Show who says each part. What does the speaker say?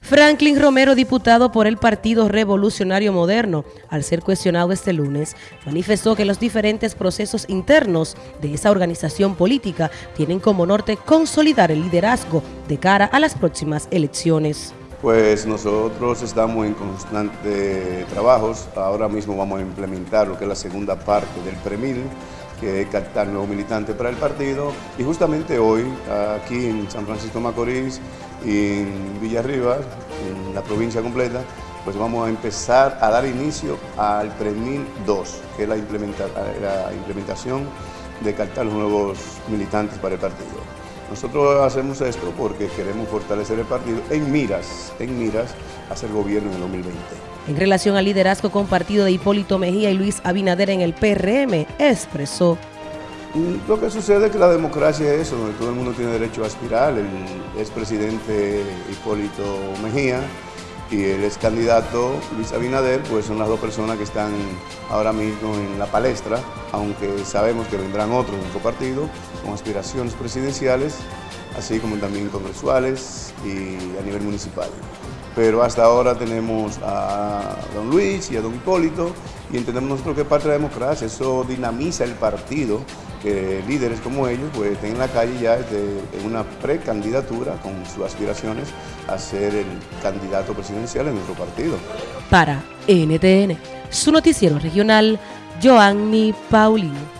Speaker 1: Franklin Romero, diputado por el Partido Revolucionario Moderno, al ser cuestionado este lunes, manifestó que los diferentes procesos internos de esa organización política tienen como norte consolidar el liderazgo de cara a las próximas elecciones.
Speaker 2: Pues nosotros estamos en constante trabajos, ahora mismo vamos a implementar lo que es la segunda parte del PREMIL, que captar nuevos militantes para el partido. Y justamente hoy, aquí en San Francisco Macorís y en Villarriba, en la provincia completa, pues vamos a empezar a dar inicio al PREMIL 2, que es la, implementación de captar los nuevos militantes para el partido. Nosotros hacemos esto porque queremos fortalecer el partido en miras, en miras a hacer gobierno en el 2020.
Speaker 1: En relación al liderazgo compartido de Hipólito Mejía y Luis Abinader en el PRM, expresó.
Speaker 2: Mm, lo que sucede es que la democracia es eso, donde todo el mundo tiene derecho a aspirar. El expresidente Hipólito Mejía y el ex candidato Luis Abinader, pues son las dos personas que están ahora mismo en la palestra, aunque sabemos que vendrán otros en su partido con aspiraciones presidenciales, así como también congresuales y a nivel municipal pero hasta ahora tenemos a don Luis y a don Hipólito y entendemos nosotros que parte de la democracia, eso dinamiza el partido, que líderes como ellos pues estén en la calle ya en una precandidatura con sus aspiraciones a ser el candidato presidencial en nuestro partido.
Speaker 1: Para NTN, su noticiero regional, Joanny Paulino.